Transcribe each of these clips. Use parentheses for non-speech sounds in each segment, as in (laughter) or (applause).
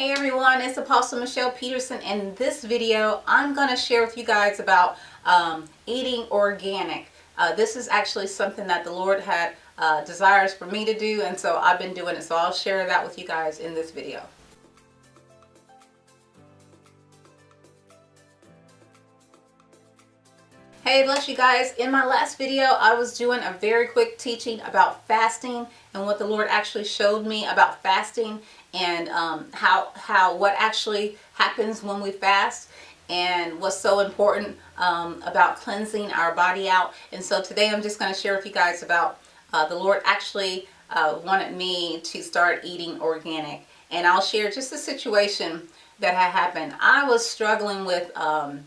Hey everyone, it's Apostle Michelle Peterson. In this video, I'm going to share with you guys about um, eating organic. Uh, this is actually something that the Lord had uh, desires for me to do, and so I've been doing it. So I'll share that with you guys in this video. Hey, bless you guys. In my last video, I was doing a very quick teaching about fasting and what the Lord actually showed me about fasting and um, how, how what actually happens when we fast and what's so important um, about cleansing our body out. And so today I'm just going to share with you guys about uh, the Lord actually uh, wanted me to start eating organic. And I'll share just a situation that had happened. I was struggling with, um,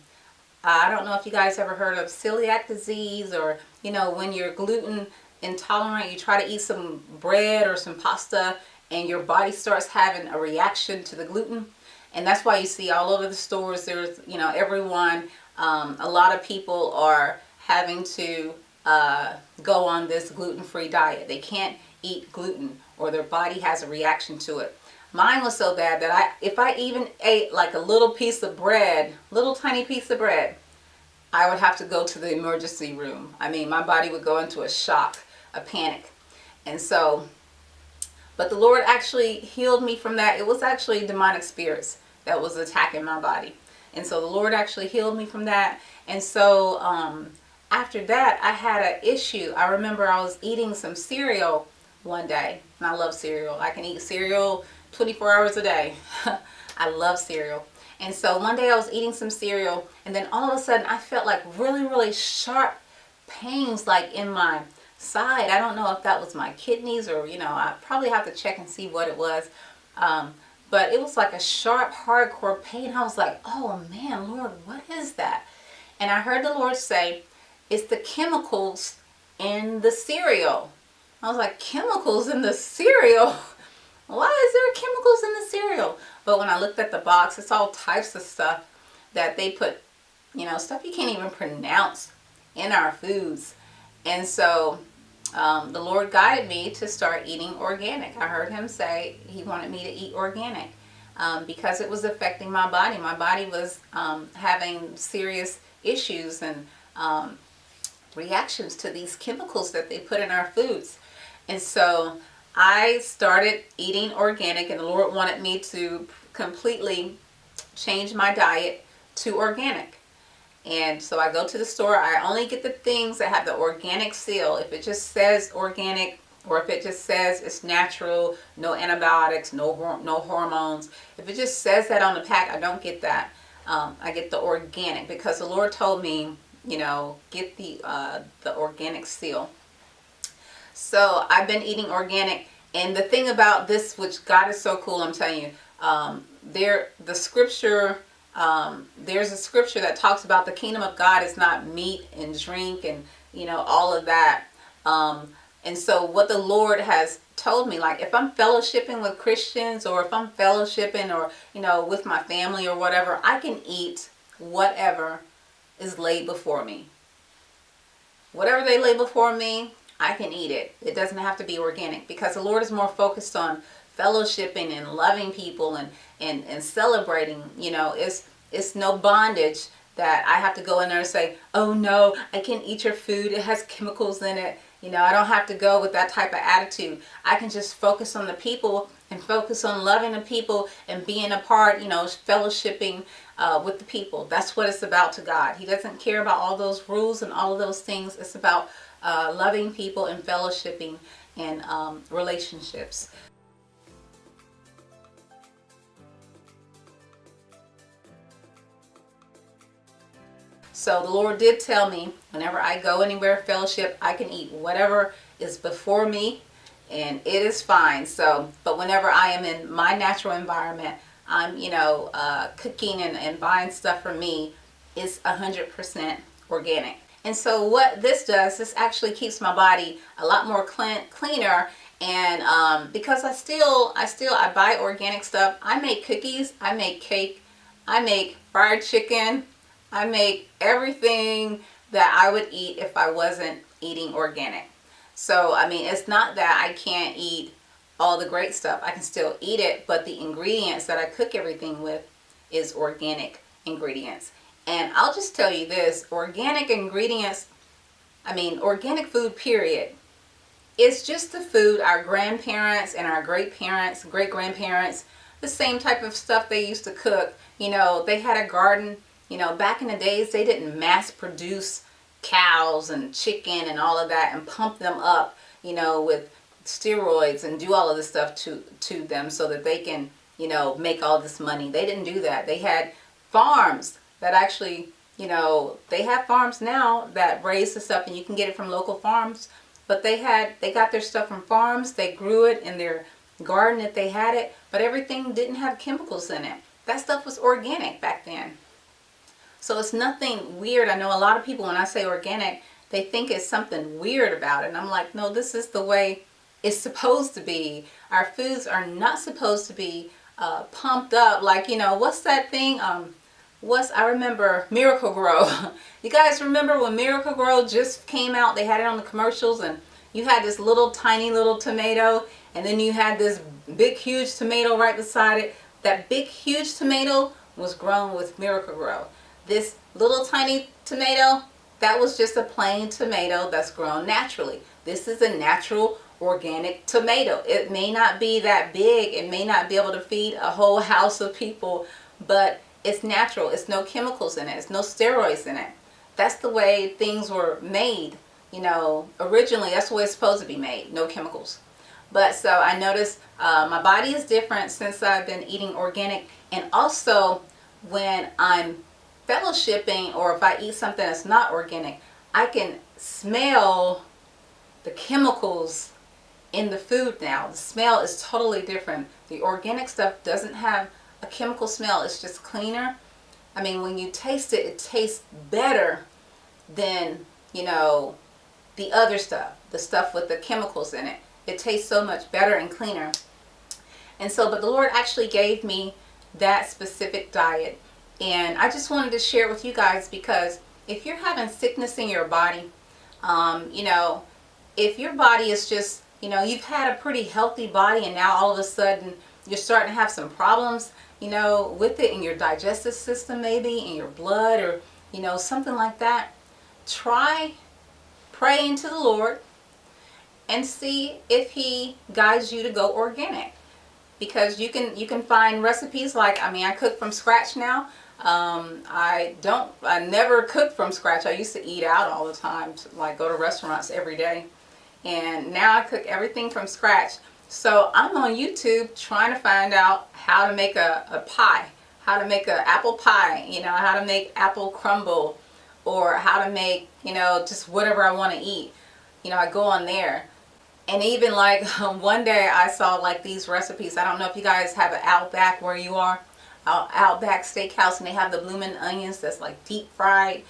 I don't know if you guys ever heard of celiac disease or, you know, when you're gluten intolerant, you try to eat some bread or some pasta and your body starts having a reaction to the gluten. And that's why you see all over the stores, there's, you know, everyone, um, a lot of people are having to uh, go on this gluten-free diet. They can't eat gluten or their body has a reaction to it. Mine was so bad that I, if I even ate like a little piece of bread, little tiny piece of bread, I would have to go to the emergency room. I mean, my body would go into a shock, a panic. And so but the Lord actually healed me from that. It was actually demonic spirits that was attacking my body. And so the Lord actually healed me from that. And so um, after that, I had an issue. I remember I was eating some cereal one day. And I love cereal. I can eat cereal 24 hours a day. (laughs) I love cereal. And so one day I was eating some cereal and then all of a sudden I felt like really, really sharp pains like in my side. I don't know if that was my kidneys or, you know, I probably have to check and see what it was. Um, but it was like a sharp, hardcore pain. I was like, oh man, Lord, what is that? And I heard the Lord say, it's the chemicals in the cereal. I was like, chemicals in the cereal? (laughs) Why is there chemicals in the cereal? But when I looked at the box, it's all types of stuff that they put, you know, stuff you can't even pronounce in our foods. And so um, the Lord guided me to start eating organic. I heard him say he wanted me to eat organic um, because it was affecting my body. My body was um, having serious issues and um, reactions to these chemicals that they put in our foods. And so I started eating organic and the Lord wanted me to completely change my diet to organic. And so I go to the store, I only get the things that have the organic seal. If it just says organic or if it just says it's natural, no antibiotics, no, no hormones. If it just says that on the pack, I don't get that. Um, I get the organic because the Lord told me, you know, get the, uh, the organic seal. So I've been eating organic. And the thing about this, which God is so cool, I'm telling you, um, there, the scripture um, there's a scripture that talks about the kingdom of God is not meat and drink and you know all of that um, and so what the Lord has told me like if I'm fellowshipping with Christians or if I'm fellowshipping or you know with my family or whatever I can eat whatever is laid before me whatever they lay before me I can eat it it doesn't have to be organic because the Lord is more focused on fellowshipping and loving people and, and, and celebrating, you know, it's, it's no bondage that I have to go in there and say, oh no, I can't eat your food. It has chemicals in it. You know, I don't have to go with that type of attitude. I can just focus on the people and focus on loving the people and being a part, you know, fellowshipping uh, with the people. That's what it's about to God. He doesn't care about all those rules and all of those things. It's about uh, loving people and fellowshipping and um, relationships. So the Lord did tell me whenever I go anywhere fellowship, I can eat whatever is before me and it is fine. So, but whenever I am in my natural environment, I'm, you know, uh, cooking and, and buying stuff for me is 100% organic. And so what this does, this actually keeps my body a lot more clean, cleaner and um, because I still, I still, I buy organic stuff. I make cookies, I make cake, I make fried chicken, I make everything that I would eat if I wasn't eating organic. So, I mean, it's not that I can't eat all the great stuff. I can still eat it, but the ingredients that I cook everything with is organic ingredients. And I'll just tell you this, organic ingredients, I mean, organic food, period. It's just the food our grandparents and our great parents, great grandparents, the same type of stuff they used to cook. You know, they had a garden. You know, back in the days, they didn't mass produce cows and chicken and all of that and pump them up, you know, with steroids and do all of this stuff to, to them so that they can, you know, make all this money. They didn't do that. They had farms that actually, you know, they have farms now that raise the stuff and you can get it from local farms. But they had, they got their stuff from farms. They grew it in their garden if they had it. But everything didn't have chemicals in it. That stuff was organic back then. So it's nothing weird. I know a lot of people, when I say organic, they think it's something weird about it. And I'm like, no, this is the way it's supposed to be. Our foods are not supposed to be uh, pumped up. Like, you know, what's that thing? Um, what's I remember Miracle-Gro. (laughs) you guys remember when Miracle-Gro just came out? They had it on the commercials and you had this little tiny little tomato and then you had this big huge tomato right beside it. That big huge tomato was grown with Miracle-Gro. This little tiny tomato, that was just a plain tomato that's grown naturally. This is a natural organic tomato. It may not be that big, it may not be able to feed a whole house of people, but it's natural. It's no chemicals in it. It's no steroids in it. That's the way things were made, you know, originally. That's the way it's supposed to be made. No chemicals. But so I noticed uh, my body is different since I've been eating organic. And also when I'm fellowshipping or if I eat something that's not organic, I can smell the chemicals in the food now. The smell is totally different. The organic stuff doesn't have a chemical smell. It's just cleaner. I mean, when you taste it, it tastes better than, you know, the other stuff, the stuff with the chemicals in it. It tastes so much better and cleaner. And so, but the Lord actually gave me that specific diet. And I just wanted to share with you guys because if you're having sickness in your body, um, you know, if your body is just, you know, you've had a pretty healthy body and now all of a sudden you're starting to have some problems, you know, with it in your digestive system maybe, in your blood or, you know, something like that, try praying to the Lord and see if he guides you to go organic. Because you can you can find recipes like, I mean, I cook from scratch now. Um, I don't, I never cook from scratch. I used to eat out all the time, like go to restaurants every day. And now I cook everything from scratch. So I'm on YouTube trying to find out how to make a, a pie, how to make an apple pie, you know, how to make apple crumble or how to make, you know, just whatever I want to eat. You know, I go on there. And even like (laughs) one day I saw like these recipes. I don't know if you guys have an Outback where you are. Uh, Outback Steakhouse and they have the blooming onions that's like deep fried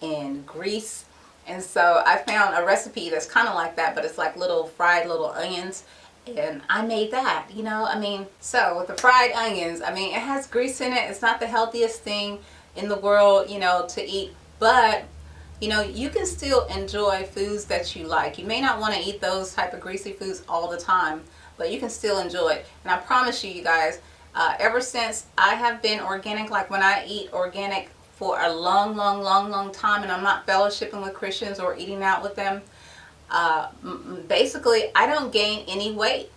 in grease. And so I found a recipe that's kind of like that, but it's like little fried little onions and I made that, you know, I mean, so with the fried onions, I mean, it has grease in it. It's not the healthiest thing in the world, you know, to eat, but, you know, you can still enjoy foods that you like. You may not want to eat those type of greasy foods all the time, but you can still enjoy it. And I promise you, you guys, uh, ever since I have been organic, like when I eat organic for a long, long, long, long time, and I'm not fellowshipping with Christians or eating out with them, uh, basically I don't gain any weight.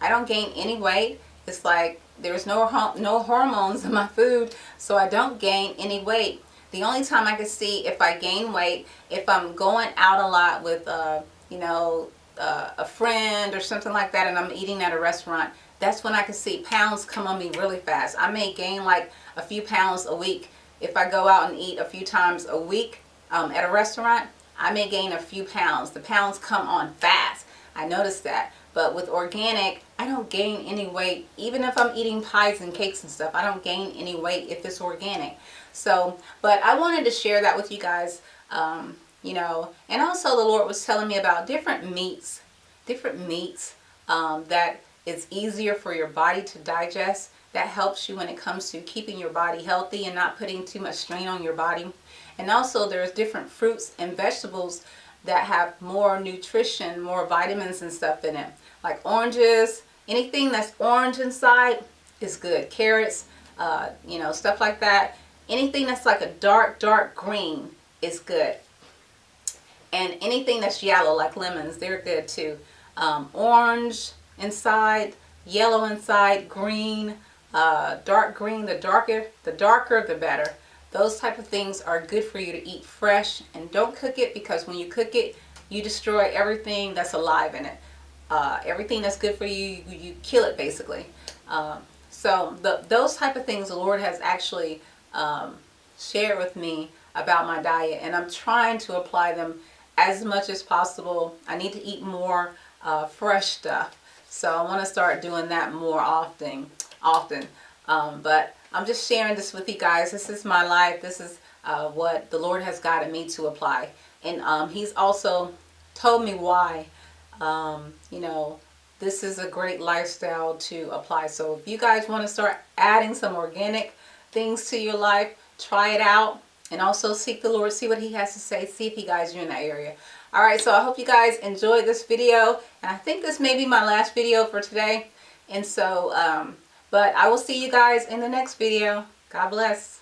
I don't gain any weight. It's like there's no no hormones in my food, so I don't gain any weight. The only time I can see if I gain weight, if I'm going out a lot with, uh, you know, uh, a friend or something like that and I'm eating at a restaurant, that's when I can see pounds come on me really fast. I may gain like a few pounds a week if I go out and eat a few times a week um, at a restaurant. I may gain a few pounds. The pounds come on fast. I noticed that. But with organic, I don't gain any weight. Even if I'm eating pies and cakes and stuff, I don't gain any weight if it's organic. So, but I wanted to share that with you guys, um, you know. And also the Lord was telling me about different meats, different meats um, that is easier for your body to digest. That helps you when it comes to keeping your body healthy and not putting too much strain on your body. And also there's different fruits and vegetables that have more nutrition, more vitamins and stuff in it. Like oranges anything that's orange inside is good. Carrots, uh, you know, stuff like that. Anything that's like a dark, dark green is good. And anything that's yellow, like lemons, they're good too. Um, orange inside, yellow inside, green, uh, dark green, the darker, the darker, the better. Those type of things are good for you to eat fresh and don't cook it because when you cook it, you destroy everything that's alive in it. Uh, everything that's good for you, you, kill it basically. Um, so the, those type of things the Lord has actually um, shared with me about my diet and I'm trying to apply them as much as possible. I need to eat more uh, fresh stuff. So I want to start doing that more often. often. Um, but I'm just sharing this with you guys. This is my life. This is uh, what the Lord has guided me to apply. And um, He's also told me why, um, you know, this is a great lifestyle to apply. So if you guys want to start adding some organic things to your life, try it out and also seek the Lord, see what he has to say, see if he guides you in that area. Alright, so I hope you guys enjoyed this video, and I think this may be my last video for today, and so, um, but I will see you guys in the next video. God bless.